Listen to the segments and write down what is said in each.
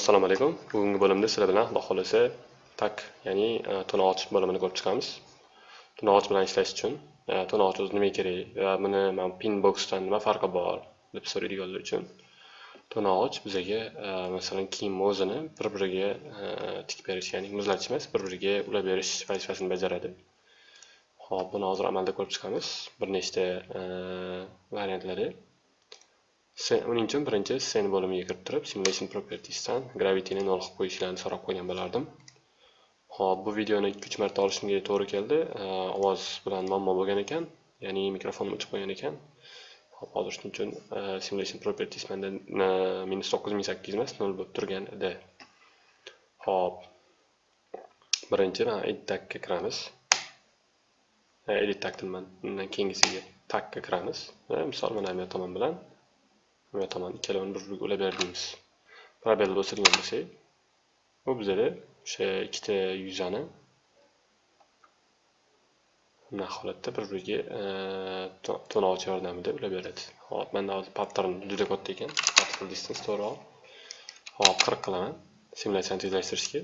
assalomu alaykum. Bugungi bo'limda sizlar bilan xudo xohlasa tak ya'ni e, bo'limini ko'rib chiqamiz. To'ng'och bilan ishlash uchun e, o'zi nimaga kerak va buni man pinboxdan nima farqi bor deb so'raydiganlar uchun. To'ng'och bizaga e, masalan kiyim o'zini bir biriga e, tikib berish ya'ni muzlatish emas bir biriga ulab berish vazifasini bajaradi. Ho'p buni hozir amalda ko'rib chiqamiz. Bir nechta e, variantlari. Uning uchun birinchi scene bo'limiga kirib turib simulation propertiesdan gravityni nol qilib qo'yishlarini so'rab qo'ygan bo'lardim. Ho'p bu videoni ikki uch marta olishimga to'g'ri keldi. Ovoz bilan muammo bo'lgan ekan ya'ni mikrofonim o'chib qolgan ekan. Hop hozir shuning uchun e, simulation properties menda e, minus to'qqiz ming sakkiz emas nol bo'lib turgan edi. Ho'p birinchi mana edit tagga kiramiz. E, edit tagdan keyingisiga tagga kiramiz. Misol mana bu tomon bilan. Va tomon ikkalovini bir biriga ulab berdingiz probel bosadigan bo'lsak bu bizada o'sha ikkita yuzani bunaqa holatda bir biriga to'ng'ich yordamida ulab beradi hop manda hozir pattern juda katta ekan pattern distance to'g'riroq hop qirq qilaman simulyatsiyani tezlashtirishga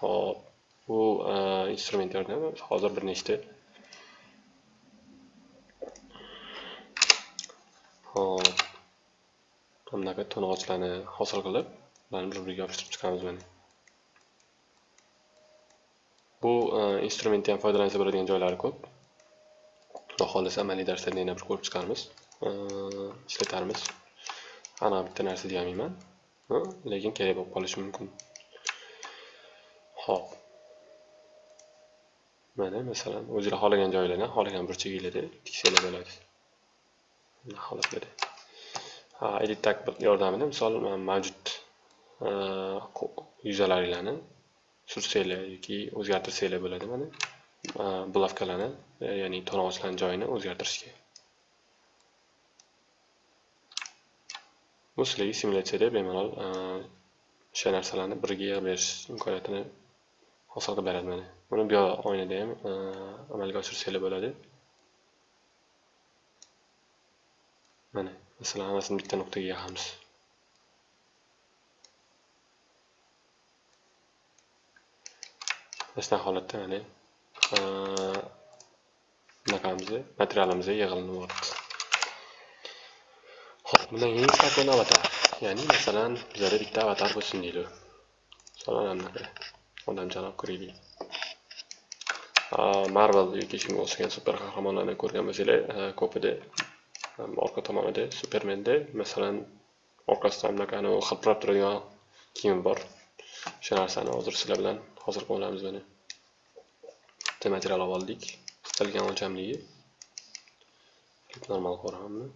hop bu instrument yordamida hozir bir nechta hop bunaqa to'ng'ochlarni hosil qilib ularni bir biriga yopishtirib chiqamiz mana. Bu e, instrumentni ham foydalansa bo'ladigan joylari ko'p. Xudo xohlasa amaliy darslarda yana bir ko'rib chiqarmiz e, ishlatarmiz. Ana bitta narsa deyolmayman. Lekin kerak bo'lib qolishi mumkin. Ho'p mana masalan o'zinglar xohlagan joylarni xohlagan burchaginglarda tiksanglar bo'ladi bunaqa holatlarda edit tag yordamida misol mavjud e, yuzalaringlarni sursanglar yoki o'zgartirsanglar bo'ladi mana e, bulavkalarni e, ya'ni to'ng'ochlarni joyini o'zgartirishga. Bu sizlarga simulyatsiyada bemalol o'sha narsalarni biriga yig'ib berish imkoniyatini hosil qilib beradi mana. Buni bu oynada ham amalga oshirsanglar bo'ladi. Mana masalan hammasini bitta nuqtaga yig'amiz mana shunaqa holatda mana bunaqamizni materialimiz yig'ilinib yuboribdi ho'p bundan keyin sakon avatar. Ya'ni masalan bizada bitta avatar bo'lsin deydi. Masalan anaqa odamchani ko'raylik. Marvel yoki shunga o'xshagan super qahramonlarni ko'rgan bo'lsanglar ko'pida orqa tomonida supermenda masalan orqasidan bunaqani hilpirab turadigan kiyim bor o'sha narsani hozir sizlar bilan hozir qilib olamiz mana bitta material olib oldik istalgan o'lchamligi normal ko'ramanmi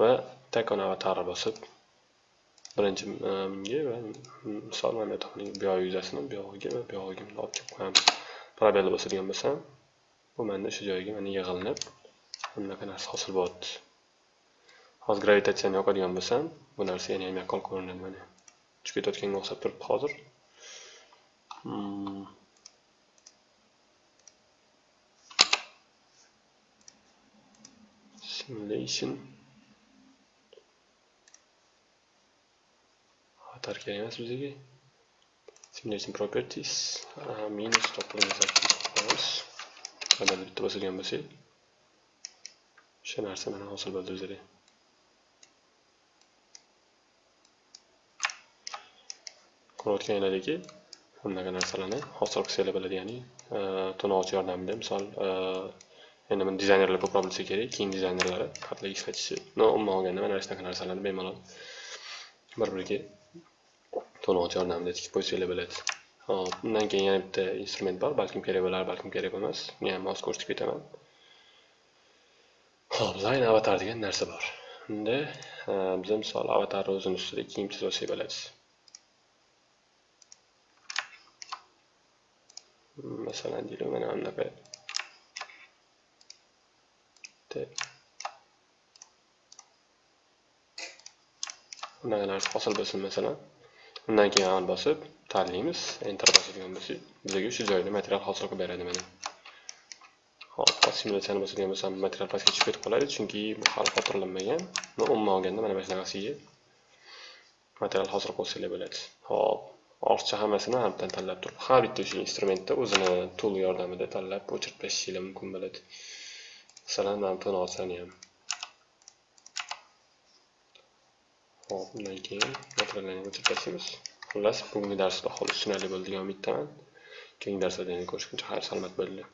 va takon avatarni bosib birinchi bunga e, va misol mana bu yoqning yuzasini bu yog'iga va bu yog'iga olib kelib qo'yamiz probel bosadigan bo'lsam bu manda o'sha joyga mana yig'ilinib bunaqa narsa hosil bo'lyapti hozir gravitatsiyani yoqadigan bo'lsam bu narsa yana ham yaqqol ko'rinadi mana. Uchib ketayotganga o'xshab turibdi hozir. Hmm. simulation. Xatar kerak emas bizga. Simulation properties. Minus to'qqiz qadar bitta bosilgan bo'lsak o'sha narsa mana hosil bo'ldi o'zida ko'rayotganlaringlardagi bunaqa narsalarni hosil qilsanglar bo'ladi ya'ni e, to'ng'ich yordamida misol e, endi buni dizaynerlar ko'proq bilsa kerak kiyim dizaynerlari qatla ishlatishi umuman olganda mana shunaqa narsalarni bemalol bir biriga to'ng'ich yordamida tikib qo'ysanglar bo'ladi. Hop undan keyin yana bitta instrument bor balkim kerak bo'lar balkim kerak bo'lmas. Men ham hozir ko'rsatib ketaman. Hop line avatar degan narsa bor. Unda biz misol avatarni o'zini ustida kiyim chizib olsak bo'ladi masalan deylik mana bunaqa bunaqa narsa hosil bo'lsin masalan. Undan keyin on bosib tanlaymiz enter bosadigan bo'lsak bizga o'sha joyda material hosil qilib beradi mana. Hop simulyatsiyani bosadigan bo'lsam material pastga tushib ketib qoladi chunki bu hali xotirlanmagan. Umuman olganda mana bu shunaqasiga material hozir qo'shsanglar bo'ladi. Hop ortiqcha hammasini hamdan tanlab turib har bitta o'sha instrumentda o'zini tool yordamida tanlab o'chirib tashlashinglar mumkin bo'ladi. Masalan mana buni olsani ham. Hop undan keyin materiallarni o'chirib tashlaymiz xullas bugungi darsda baholi tushunarli bo'ldi degan umiddaman. Keyingi darslarda yana ko'rishguncha xayr salomat bo'linglar.